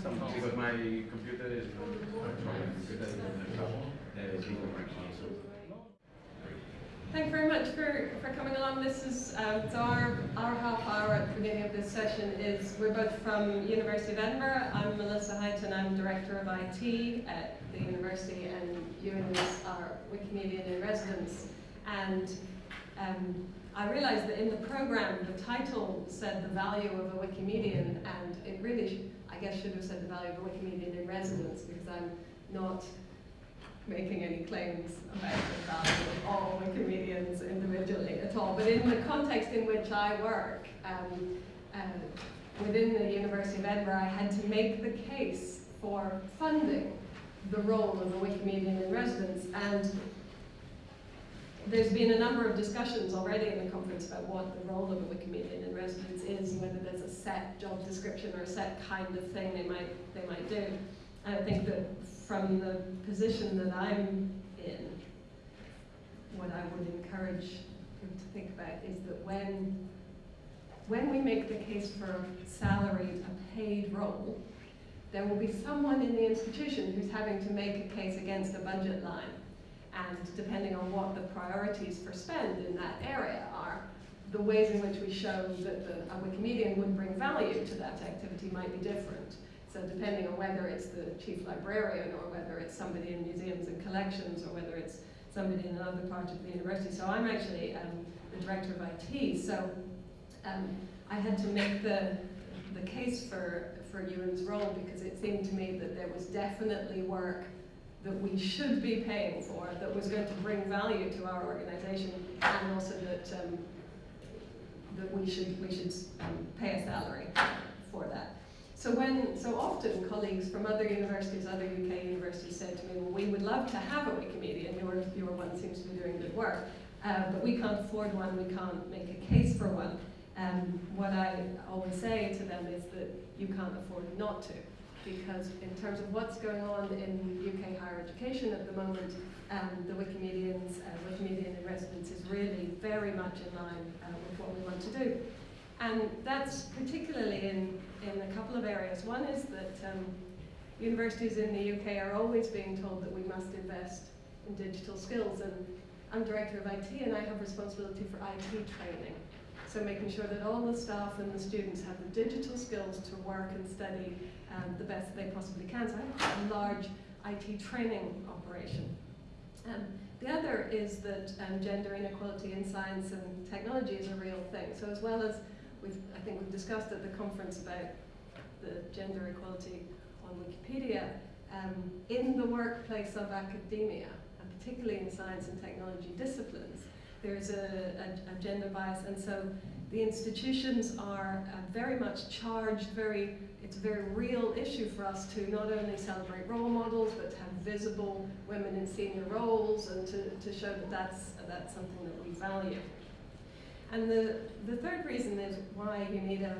Somehow, because my computer is Thank you very much for, for coming along. This is um, so our, our half hour at the beginning of this session is we're both from University of Edinburgh. I'm Melissa Highton. I'm director of IT at the university, and Ewan is our Wikimedian in residence. And um, I realised that in the program the title said the value of a Wikimedian, and it really, I guess, should have said the value of a Wikimedian in residence because I'm not making any claims about the value of all Wikimedians individually at all. But in the context in which I work, um, uh, within the University of Edinburgh, I had to make the case for funding the role of a Wikimedian in residence. And there's been a number of discussions already in the conference about what the role of a Wikimedian in residence is, whether there's a set job description or a set kind of thing they might, they might do. I think that from the position that I'm in, what I would encourage people to think about is that when, when we make the case for a salaried, a paid role, there will be someone in the institution who's having to make a case against a budget line. And depending on what the priorities for spend in that area are, the ways in which we show that the, a Wikimedian would bring value to that activity might be different. So depending on whether it's the chief librarian or whether it's somebody in museums and collections or whether it's somebody in another part of the university. So I'm actually um, the director of IT. So um, I had to make the, the case for, for Ewan's role because it seemed to me that there was definitely work that we should be paying for that was going to bring value to our organization and also that um, that we should we should um, pay a salary for that. So when so often colleagues from other universities, other UK universities said to me, well, we would love to have a Wikimedian. Your your one seems to be doing good work, uh, but we can't afford one. We can't make a case for one. Um, what I always say to them is that you can't afford not to, because in terms of what's going on in UK higher education at the moment, um, the Wikimedians, uh, Wikimedian in residence is really very much in line uh, with what we want to do. And that's particularly in, in a couple of areas. One is that um, universities in the UK are always being told that we must invest in digital skills. And I'm director of IT and I have responsibility for IT training. So making sure that all the staff and the students have the digital skills to work and study um, the best they possibly can. So I have a large IT training operation. Um, the other is that um, gender inequality in science and technology is a real thing. So as well as we've, I think we've discussed at the conference about the gender equality on Wikipedia, um, in the workplace of academia, and particularly in science and technology disciplines, there's a, a, a gender bias, and so the institutions are uh, very much charged, very, it's a very real issue for us to not only celebrate role models, but to have visible women in senior roles and to, to show that that's, that's something that we value. And the, the third reason is why you need a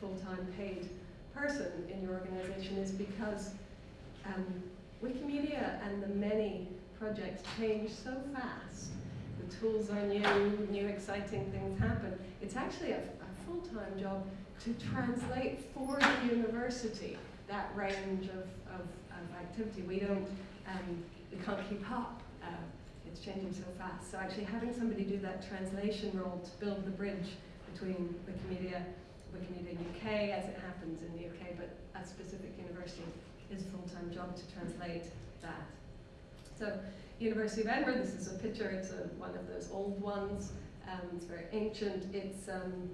full-time paid person in your organization is because um, Wikimedia and the many projects change so fast. The tools are new, new exciting things happen. It's actually a, a full-time job to translate for the university that range of, of, of activity. We don't, um, we can't keep up. Uh, it's changing so fast. So actually having somebody do that translation role to build the bridge between Wikimedia, Wikimedia UK as it happens in the UK, but a specific university is a full-time job to translate that. So University of Edinburgh, this is a picture, it's a, one of those old ones, um, it's very ancient. It's um,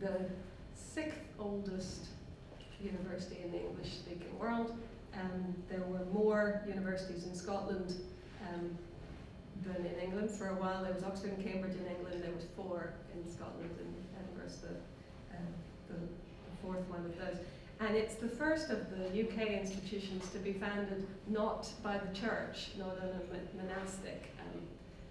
the sixth oldest university in the English-speaking world. Um, there were more universities in Scotland um, than in England. For a while there was Oxford and Cambridge in England, there was four in Scotland, and Edinburgh's the, um, the, the fourth one of those. And it's the first of the UK institutions to be founded not by the church, not on a monastic um,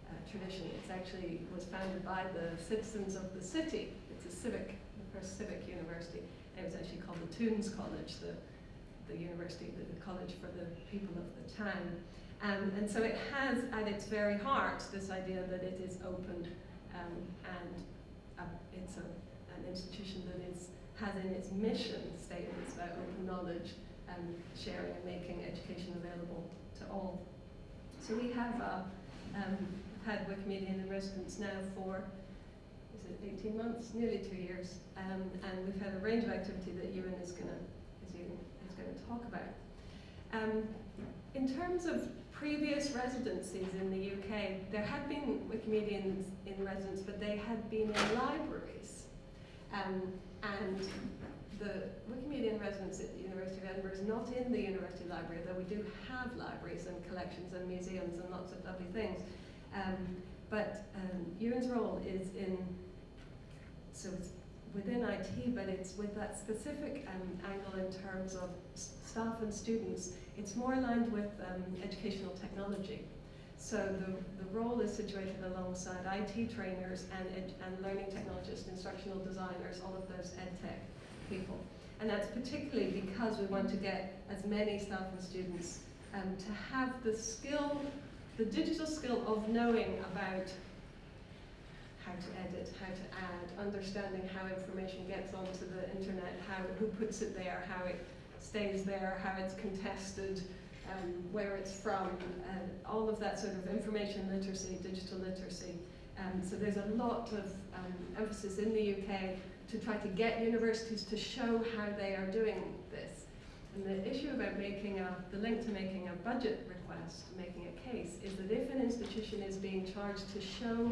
uh, tradition. It's actually was founded by the citizens of the city. It's a civic, the first civic university. It was actually called the Toons College, the, the university, the, the college for the people of the town. Um, and so it has at its very heart this idea that it is open um, and uh, it's a, an institution that is has in its mission statements about open knowledge and sharing and making education available to all. So we have uh, um, had Wikimedia in residence now for 18 months, nearly two years, um, and we've had a range of activity that Ewan is going to is, is going to talk about. Um, in terms of previous residencies in the UK, there had been Wikimedians in residence, but they had been in libraries. Um, and the Wikimedia in residence at the University of Edinburgh is not in the University Library, though we do have libraries and collections and museums and lots of lovely things. Um, but um, Ewan's role is in, so it's within IT, but it's with that specific um, angle in terms of staff and students. It's more aligned with um, educational technology. So the, the role is situated alongside IT trainers and, and learning technologists, instructional designers, all of those ed tech people. And that's particularly because we want to get as many staff and students um, to have the skill, the digital skill of knowing about how to edit, how to add, understanding how information gets onto the internet, how who puts it there, how it stays there, how it's contested, um, where it's from, uh, all of that sort of information literacy, digital literacy. Um, so there's a lot of um, emphasis in the UK to try to get universities to show how they are doing this. And the issue about making a, the link to making a budget request, making a case, is that if an institution is being charged to show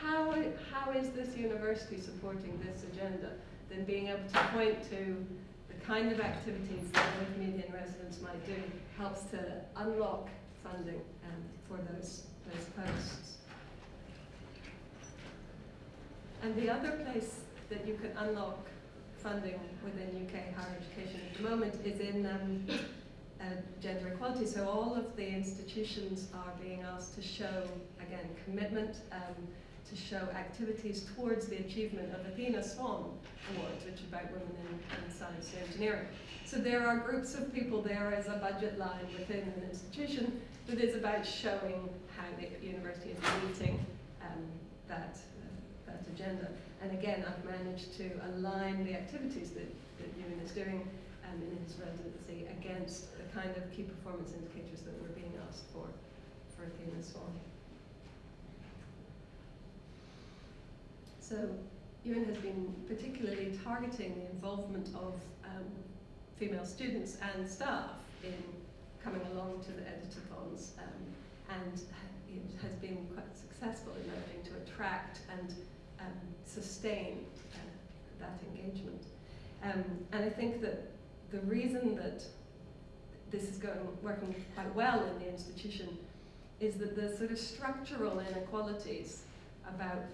how, how is this university supporting this agenda, then being able to point to the kind of activities that Wikimedia in residents might do helps to unlock funding um, for those, those posts. And the other place that you can unlock funding within UK higher education at the moment is in um, uh, gender equality. So all of the institutions are being asked to show, again, commitment um, to show activities towards the achievement of Athena Swan Awards, which is about women in, in science and engineering. So there are groups of people there as a budget line within an institution that is about showing how the university is meeting um, that, uh, that agenda. And again, I've managed to align the activities that, that Ewan is doing um, in his residency against the kind of key performance indicators that we're being asked for for Athena Swan. So Ewan has been particularly targeting the involvement of um, female students and staff in coming along to the editathons um, and ha has been quite successful in managing to attract and um, sustain uh, that engagement. Um, and I think that the reason that this is going working quite well in the institution is that the sort of structural inequalities about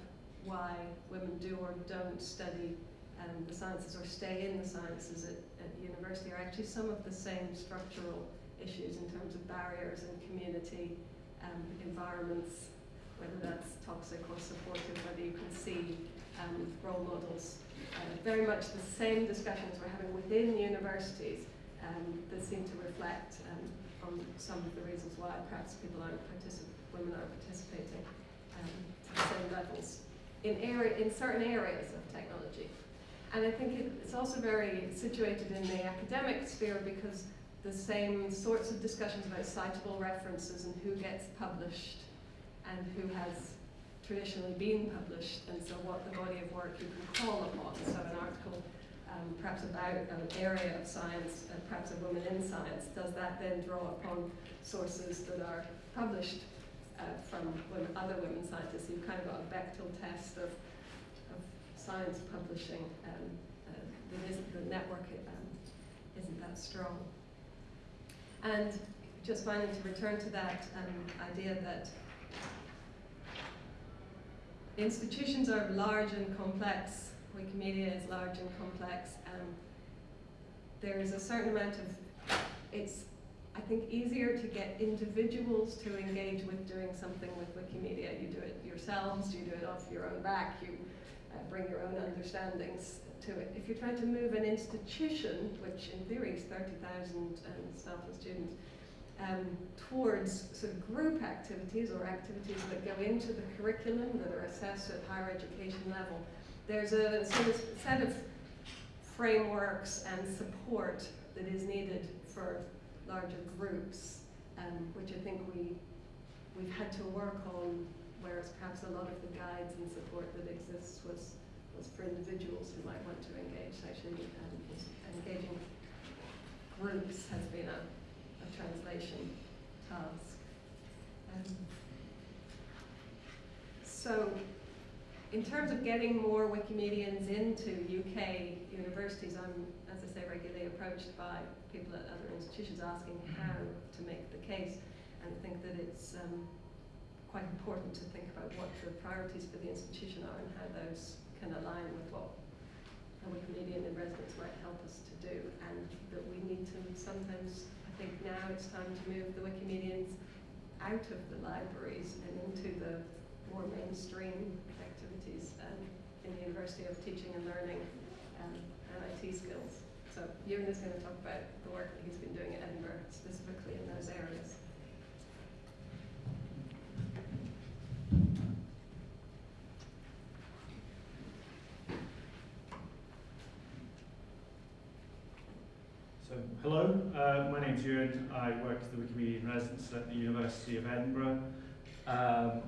why women do or don't study um, the sciences or stay in the sciences at, at university are actually some of the same structural issues in terms of barriers and community um, environments, whether that's toxic or supportive, whether you can see um, role models. Uh, very much the same discussions we're having within universities um, that seem to reflect um, on some of the reasons why perhaps people aren't women aren't participating um, to the same levels in, area, in certain areas of technology. And I think it's also very situated in the academic sphere because the same sorts of discussions about citable references and who gets published and who has traditionally been published, and so what the body of work you can call upon. So an article um, perhaps about an area of science, uh, perhaps a woman in science, does that then draw upon sources that are published uh, from other women scientists. You've kind of got a Bechdel test of, of science publishing. Um, uh, the, the network um, isn't that strong. And just finally to return to that um, idea that institutions are large and complex. Wikimedia is large and complex. Um, there is a certain amount of, it's I think, easier to get individuals to engage with doing something with Wikimedia. You do it yourselves, you do it off your own back, you uh, bring your own understandings to it. If you're trying to move an institution, which in theory is 30,000 um, staff and students, um, towards sort of group activities or activities that go into the curriculum that are assessed at higher education level, there's a sort of set of frameworks and support that is needed for larger groups, um, which I think we, we've had to work on, whereas perhaps a lot of the guides and support that exists was, was for individuals who might want to engage. Actually, um, engaging groups has been a, a translation task. Um, so, in terms of getting more Wikimedians into UK universities, I'm, as I say, regularly approached by people at other institutions asking how to make the case, and I think that it's um, quite important to think about what the priorities for the institution are and how those can align with what a Wikimedian in residence might help us to do, and that we need to sometimes, I think now it's time to move the Wikimedians out of the libraries and into the more mainstream activities in the University of Teaching and Learning and IT skills. So Ewan is going to talk about the work that he's been doing at Edinburgh, specifically in those areas. So, hello, uh, my name's Ewan. I work as the Wikimedia residence at the University of Edinburgh. Um,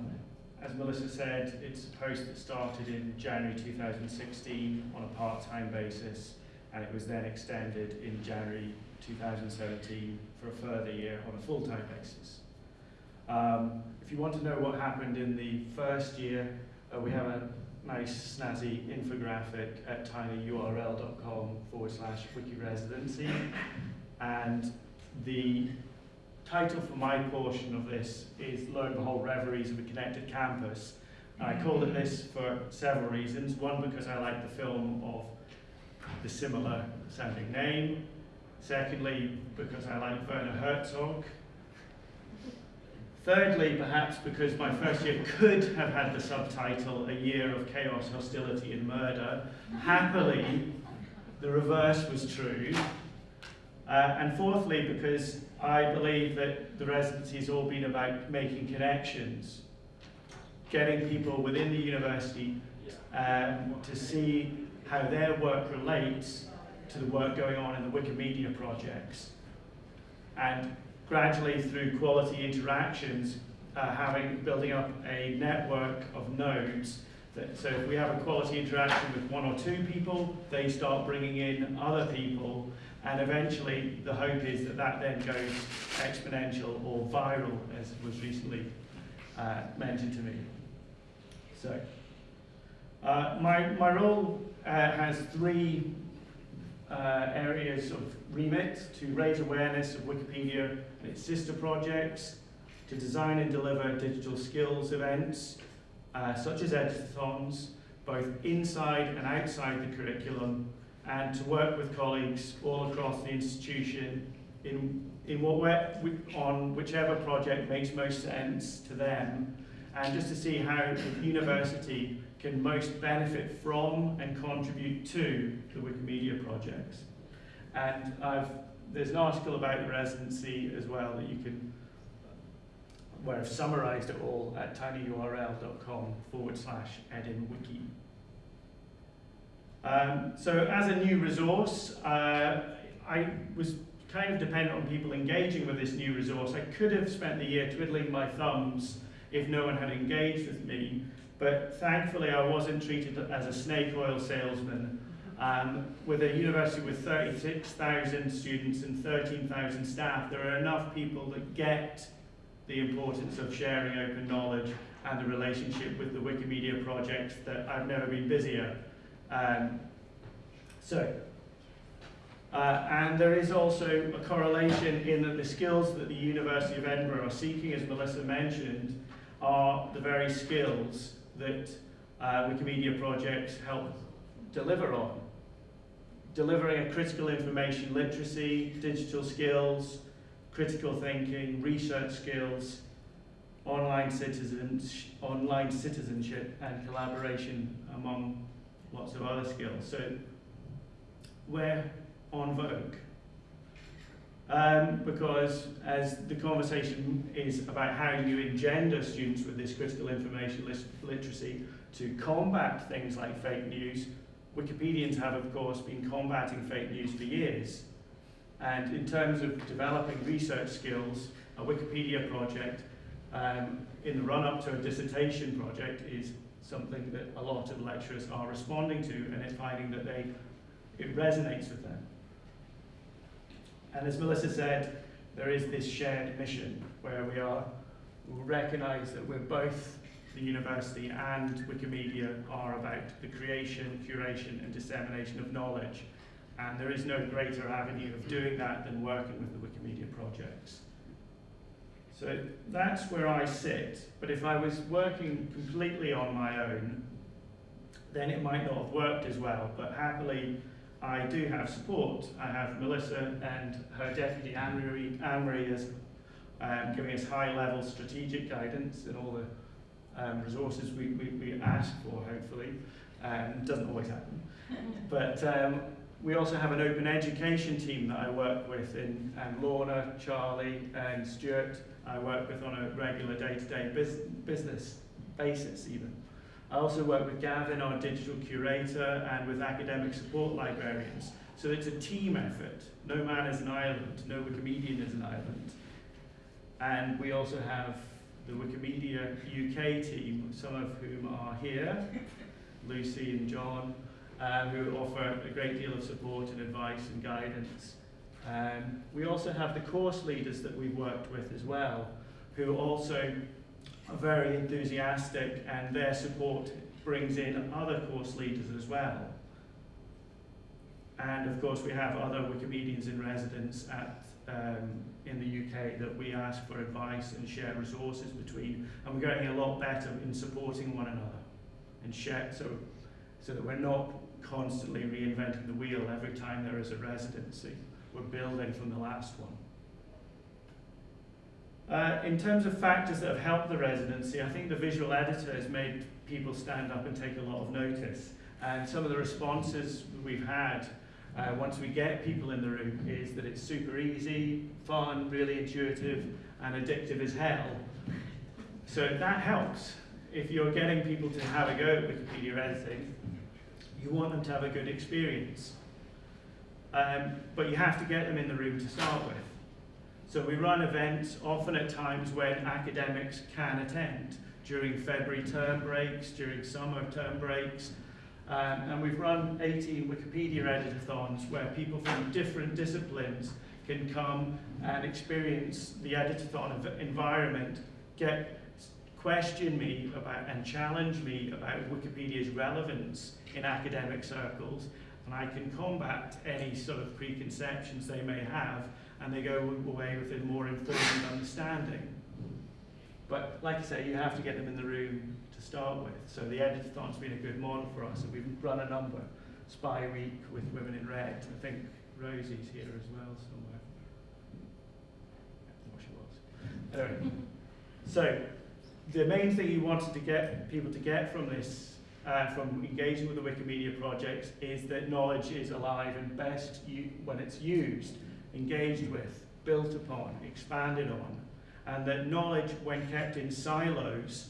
as Melissa said, it's a post that started in January 2016 on a part-time basis, and it was then extended in January 2017 for a further year on a full-time basis. Um, if you want to know what happened in the first year, uh, we have a nice snazzy infographic at tinyurl.com forward slash wikiresidency. And the title for my portion of this is Lo and Behold Reveries of a Connected Campus. And I called it this for several reasons. One, because I like the film of the similar sounding name. Secondly, because I like Werner Herzog. Thirdly, perhaps because my first year could have had the subtitle A Year of Chaos, Hostility and Murder. Happily, the reverse was true. Uh, and fourthly, because I believe that the residency has all been about making connections, getting people within the university um, to see how their work relates to the work going on in the Wikimedia projects. And gradually through quality interactions, uh, having building up a network of nodes. That, so if we have a quality interaction with one or two people, they start bringing in other people, and eventually the hope is that that then goes exponential or viral, as was recently uh, mentioned to me. So uh, my, my role uh, has three uh, areas of remit to raise awareness of Wikipedia and its sister projects, to design and deliver digital skills events, uh, such as editathons, both inside and outside the curriculum, and to work with colleagues all across the institution in, in what we on whichever project makes most sense to them, and just to see how the university can most benefit from and contribute to the Wikimedia projects. And I've, there's an article about the residency as well that you can, where I've summarized it all at tinyurl.com forward slash edinwiki. Um, so as a new resource, uh, I was kind of dependent on people engaging with this new resource. I could have spent the year twiddling my thumbs if no one had engaged with me, but thankfully I wasn't treated as a snake oil salesman. Um, with a university with 36,000 students and 13,000 staff, there are enough people that get the importance of sharing open knowledge and the relationship with the Wikimedia project that I've never been busier. Um, so, uh, and there is also a correlation in that the skills that the University of Edinburgh are seeking, as Melissa mentioned, are the very skills that uh, Wikimedia projects help deliver on. Delivering a critical information literacy, digital skills, critical thinking, research skills, online, citizens, online citizenship and collaboration among lots of other skills. So we're on vogue. Um, because as the conversation is about how you engender students with this critical information literacy to combat things like fake news, Wikipedians have, of course, been combating fake news for years. And in terms of developing research skills, a Wikipedia project um, in the run-up to a dissertation project is something that a lot of lecturers are responding to and it's finding that they, it resonates with them. And as Melissa said, there is this shared mission where we are, we recognise that we're both the university and Wikimedia are about the creation, curation and dissemination of knowledge. And there is no greater avenue of doing that than working with the Wikimedia projects. So that's where I sit. But if I was working completely on my own, then it might not have worked as well. But happily, I do have support. I have Melissa and her deputy Anne-Marie, is um, giving us high-level strategic guidance and all the um, resources we, we, we ask for, hopefully. Um, doesn't always happen. But um, we also have an open education team that I work with in um, Lorna, Charlie and Stuart. I work with on a regular day-to-day -day bus business basis even. I also work with Gavin, our digital curator, and with academic support librarians. So it's a team effort. No man is an island, no Wikimedian is an island. And we also have the Wikimedia UK team, some of whom are here, Lucy and John, um, who offer a great deal of support and advice and guidance. Um, we also have the course leaders that we've worked with as well, who also are very enthusiastic and their support brings in other course leaders as well. And of course we have other Wikimedians in residence at, um, in the UK that we ask for advice and share resources between and we're getting a lot better in supporting one another and share so, so that we're not constantly reinventing the wheel every time there is a residency. We're building from the last one. Uh, in terms of factors that have helped the residency, I think the visual editor has made people stand up and take a lot of notice. And some of the responses we've had uh, once we get people in the room is that it's super easy, fun, really intuitive, and addictive as hell. So that helps. If you're getting people to have a go at Wikipedia editing, you want them to have a good experience. Um, but you have to get them in the room to start with. So we run events often at times when academics can attend, during February term breaks, during summer term breaks, um, and we've run 18 Wikipedia editathons where people from different disciplines can come and experience the editathon environment, get question me about and challenge me about Wikipedia's relevance in academic circles, and I can combat any sort of preconceptions they may have, and they go away with a more informed understanding. But like I say, you have to get them in the room to start with. So the editathon's been a good model for us, and we've run a number. Spy Week with Women in Red. I think Rosie's here as well somewhere. What she was. Anyway, so the main thing you wanted to get people to get from this, uh, from engaging with the Wikimedia projects, is that knowledge is alive and best when it's used, engaged with, built upon, expanded on, and that knowledge, when kept in silos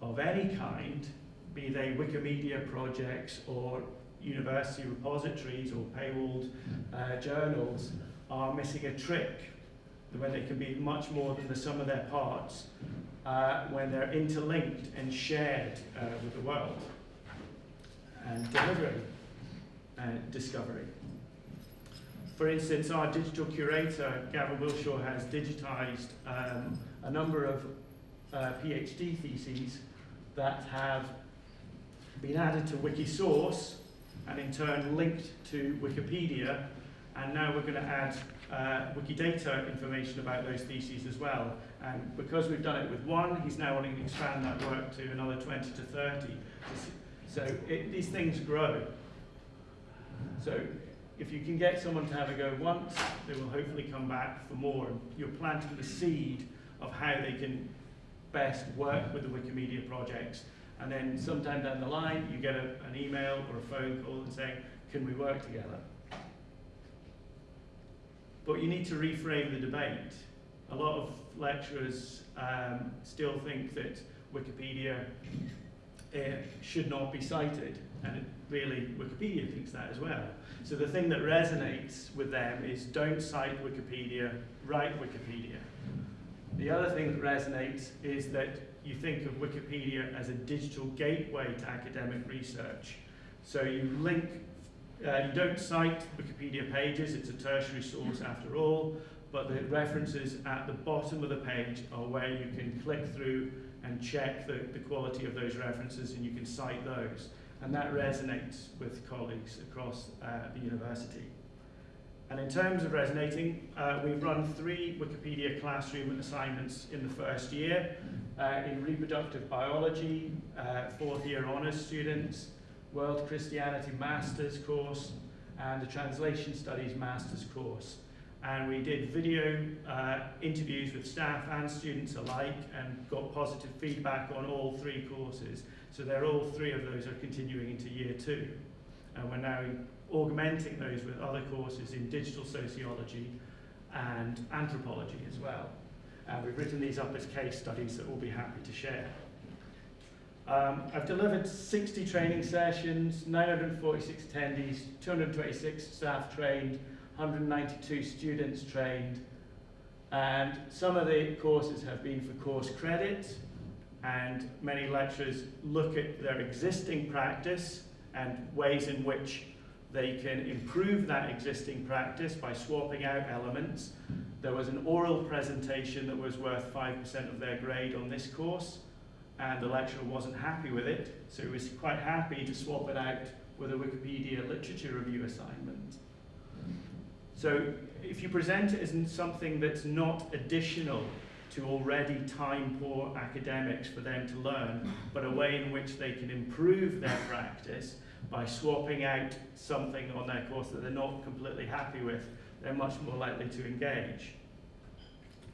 of any kind, be they Wikimedia projects or university repositories or paywalled uh, journals, are missing a trick, when they can be much more than the sum of their parts, uh, when they're interlinked and shared uh, with the world and delivering uh, discovery. For instance, our digital curator, Gavin Willshaw, has digitized um, a number of uh, PhD theses that have been added to Wikisource and in turn linked to Wikipedia and now we're going to add uh, Wikidata information about those theses as well. And because we've done it with one, he's now wanting to expand that work to another 20 to 30. So it, these things grow. So if you can get someone to have a go once, they will hopefully come back for more. You're planting the seed of how they can best work with the Wikimedia projects. And then sometime down the line, you get a, an email or a phone call and saying, can we work together? But you need to reframe the debate. A lot of lecturers um, still think that Wikipedia uh, should not be cited. And really, Wikipedia thinks that as well. So the thing that resonates with them is don't cite Wikipedia, write Wikipedia. The other thing that resonates is that you think of Wikipedia as a digital gateway to academic research. So you link, uh, you don't cite Wikipedia pages, it's a tertiary source after all, but the references at the bottom of the page are where you can click through and check the, the quality of those references and you can cite those. And that resonates with colleagues across uh, the university. And in terms of resonating, uh, we've run three Wikipedia classroom assignments in the first year uh, in reproductive biology, uh, fourth year honours students, World Christianity Masters course, and the Translation Studies Masters course. And we did video uh, interviews with staff and students alike and got positive feedback on all three courses. So they're all three of those are continuing into year two. And we're now augmenting those with other courses in digital sociology and anthropology as well. And we've written these up as case studies that we'll be happy to share. Um, I've delivered 60 training sessions, 946 attendees, 226 staff trained, 192 students trained, and some of the courses have been for course credit, and many lecturers look at their existing practice and ways in which they can improve that existing practice by swapping out elements. There was an oral presentation that was worth 5% of their grade on this course, and the lecturer wasn't happy with it, so he was quite happy to swap it out with a Wikipedia literature review assignment. So if you present it as something that's not additional to already time-poor academics for them to learn, but a way in which they can improve their practice by swapping out something on their course that they're not completely happy with, they're much more likely to engage.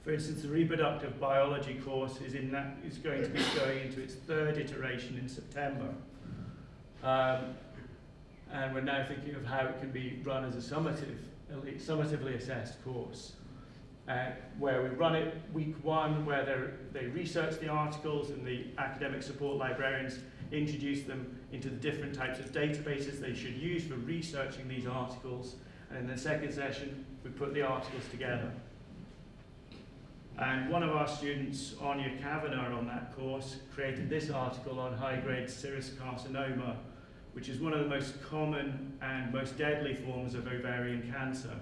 For instance, the reproductive biology course is, in that, is going to be going into its third iteration in September. Um, and we're now thinking of how it can be run as a summative, summatively assessed course. Uh, where we run it week one, where they research the articles and the academic support librarians introduce them into the different types of databases they should use for researching these articles. And in the second session, we put the articles together. And one of our students, Anya Kavanagh, on that course, created this article on high-grade serous carcinoma, which is one of the most common and most deadly forms of ovarian cancer.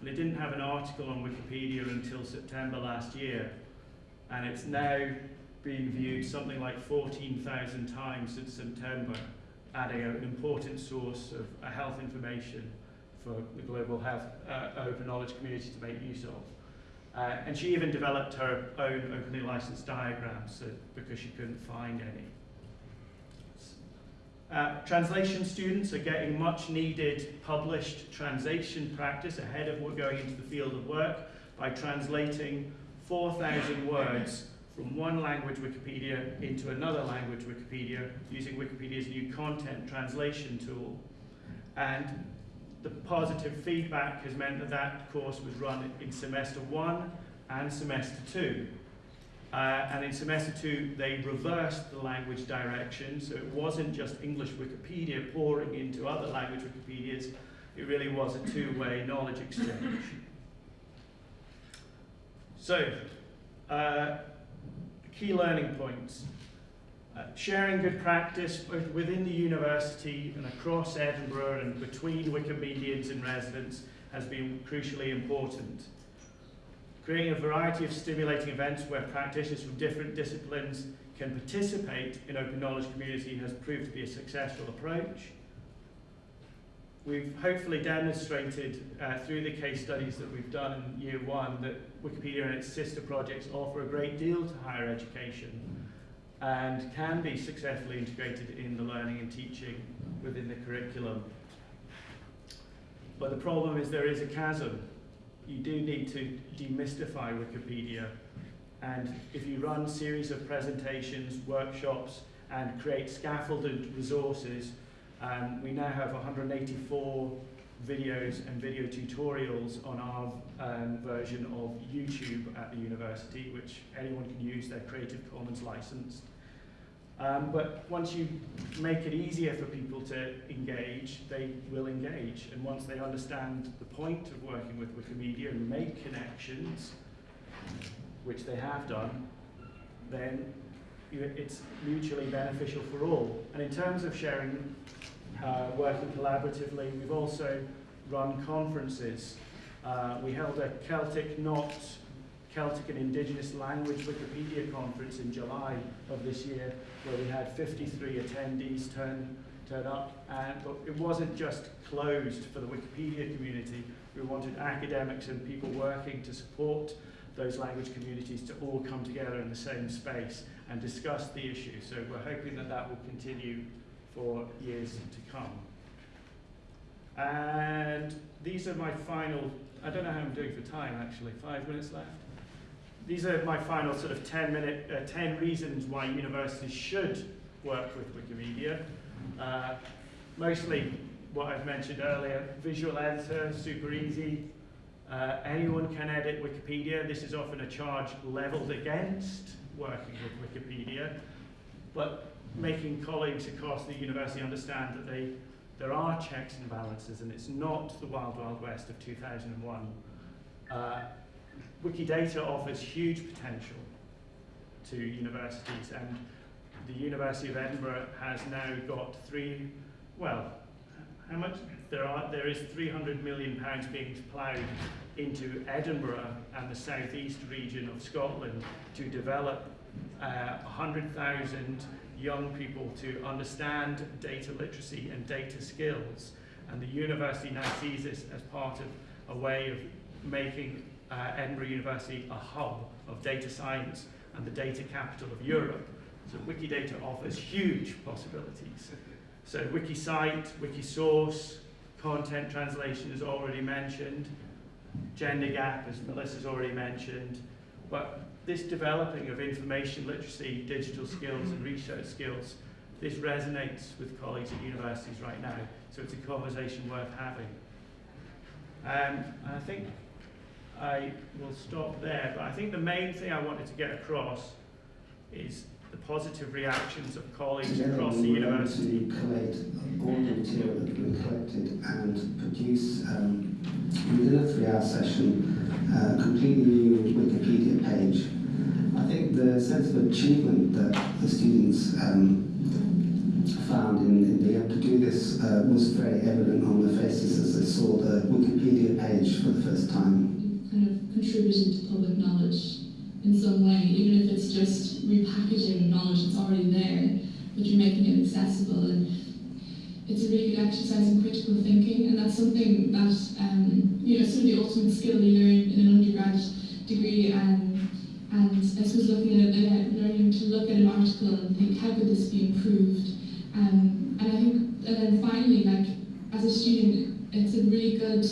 And it didn't have an article on Wikipedia until September last year. And it's now been viewed something like 14,000 times since September, adding an important source of uh, health information for the global health uh, open knowledge community to make use of. Uh, and she even developed her own openly licensed diagrams so, because she couldn't find any. Uh, translation students are getting much needed published translation practice ahead of going into the field of work by translating 4,000 words from one language Wikipedia into another language Wikipedia using Wikipedia's new content translation tool. And the positive feedback has meant that that course was run in semester one and semester two. Uh, and in semester two, they reversed the language direction, so it wasn't just English Wikipedia pouring into other language Wikipedias, it really was a two-way knowledge exchange. So, uh, key learning points. Uh, sharing good practice both within the university and across Edinburgh and between Wikimedians and residents has been crucially important. Creating a variety of stimulating events where practitioners from different disciplines can participate in open knowledge community has proved to be a successful approach. We've hopefully demonstrated uh, through the case studies that we've done in year one that Wikipedia and its sister projects offer a great deal to higher education and can be successfully integrated in the learning and teaching within the curriculum. But the problem is there is a chasm. You do need to demystify Wikipedia. And if you run series of presentations, workshops, and create scaffolded resources, um, we now have 184 videos and video tutorials on our um, version of YouTube at the university, which anyone can use their Creative Commons license. Um, but once you make it easier for people to engage, they will engage. And once they understand the point of working with Wikimedia and make connections, which they have done, then it's mutually beneficial for all. And in terms of sharing, uh, working collaboratively, we've also run conferences. Uh, we held a Celtic Knot, Celtic and Indigenous Language Wikipedia conference in July of this year, where we had 53 attendees turn, turn up. And, but it wasn't just closed for the Wikipedia community. We wanted academics and people working to support those language communities to all come together in the same space and discuss the issue. So we're hoping that that will continue for years to come. And these are my final, I don't know how I'm doing for time actually, five minutes left. These are my final sort of 10 minute, uh, 10 reasons why universities should work with Wikimedia. Uh, mostly what I've mentioned earlier, visual editor, super easy. Uh, anyone can edit Wikipedia. This is often a charge leveled against working with Wikipedia, but making colleagues across the university understand that they, there are checks and balances and it's not the wild, wild west of 2001. Uh, Wikidata offers huge potential to universities and the University of Edinburgh has now got three, well, how much? There, are, there is 300 million pounds being ploughed into Edinburgh and the southeast region of Scotland to develop uh, 100,000 young people to understand data literacy and data skills. And the university now sees this as part of a way of making uh, Edinburgh University a hub of data science and the data capital of Europe. So Wikidata offers huge possibilities. So WikiCite, WikiSource, content translation is already mentioned, gender gap, as Melissa's already mentioned, but this developing of information literacy, digital skills and research skills, this resonates with colleagues at universities right now, so it's a conversation worth having. Um, I think I will stop there, but I think the main thing I wanted to get across is the positive reactions of colleagues Together across the we were able university. to collate all the material that we collected and produce um, within a three-hour session completely new Wikipedia page. I think the sense of achievement that the students um, found in, in being able to do this uh, was very evident on their faces as they saw the Wikipedia page for the first time. kind of contributing to public knowledge in some way, even if it's just repackaging knowledge that's already there, but you're making it accessible. And it's a really good exercise in critical thinking, and that's something that um, you know, sort of the ultimate skill you learn in an undergrad degree. Um, and I suppose looking at uh, learning to look at an article and think, how could this be improved? Um, and I think, and then finally, like as a student, it's a really good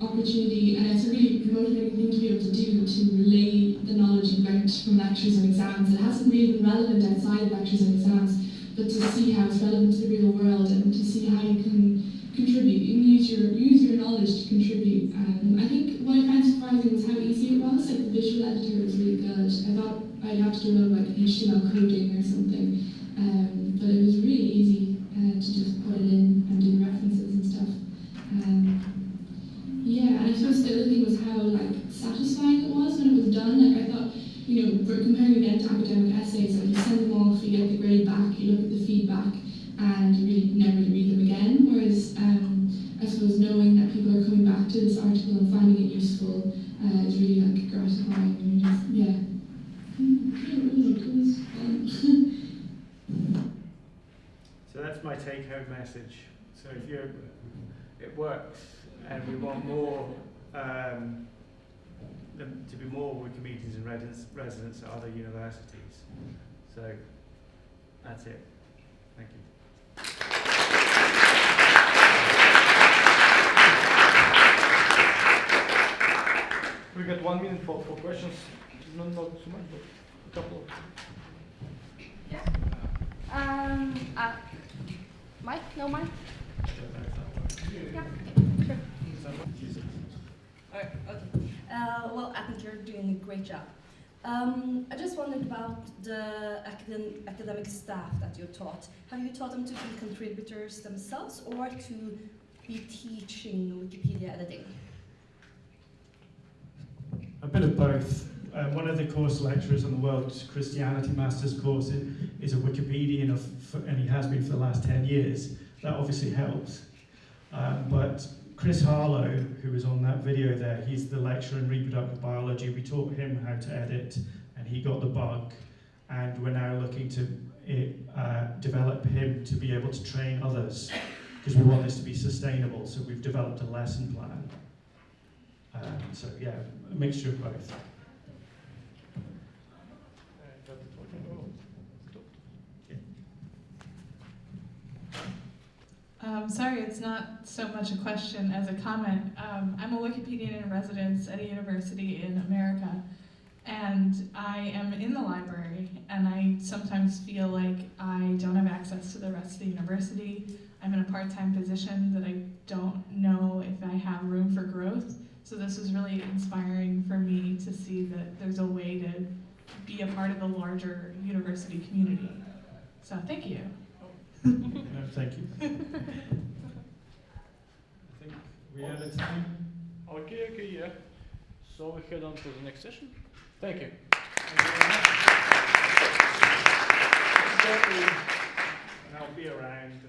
opportunity and it's a really motivating thing to be able to do to relay the knowledge you've learned from lectures and exams. It hasn't really been relevant outside of lectures and exams, but to see how it's relevant to the real world and to see how you can contribute and use your use your knowledge to contribute. Um, I think what I found surprising was how easy it was. Like the visual editor was really good. I thought I'd have to little like HTML coding or something, um, but it was really easy uh, to just put it in and do references and stuff. Um, yeah, and I suppose the other thing was how like satisfying it was when it was done. Like I thought, you know, for comparing again to academic essays, like you send them off, you get the grade back, you look at the feedback, and you really never read them again. Whereas um, I suppose knowing that people are coming back to this article and finding it useful uh, is really like gratifying. And you just, yeah. Mm, it was, it was fun. So that's my take-home message. So if you, it works, and we want more, um, them to be more Wikimedians and residents, residents at other universities. So that's it. Thank you. We got one minute for, for questions. Not, not too much, but a couple. Yeah. Um, uh, Mike? No mic? Yeah, sure. Alright, okay. Uh, well, I think you're doing a great job. Um, I just wondered about the academ- academic staff that you taught. Have you taught them to be contributors themselves or to be teaching Wikipedia editing? A bit of both. Uh, one of the course lecturers on the World Christianity Masters course is a Wikipedian, of, for, and he has been for the last 10 years. That obviously helps. Um, but Chris Harlow, who was on that video there, he's the lecturer in reproductive biology. We taught him how to edit, and he got the bug. And we're now looking to eh, uh, develop him to be able to train others, because we want this to be sustainable. So we've developed a lesson plan. Um, so yeah, a mixture of both. Uh, that is working. Oh, stopped. Um, sorry, it's not so much a question as a comment. Um, I'm a Wikipedian in residence at a university in America, and I am in the library, and I sometimes feel like I don't have access to the rest of the university. I'm in a part-time position that I don't know if I have room for growth. So this was really inspiring for me to see that there's a way to be a part of the larger university community. So thank you no, thank you. I think we have a time. Okay, okay, yeah. So we head on to the next session. Thank you. Thank you I'll be around.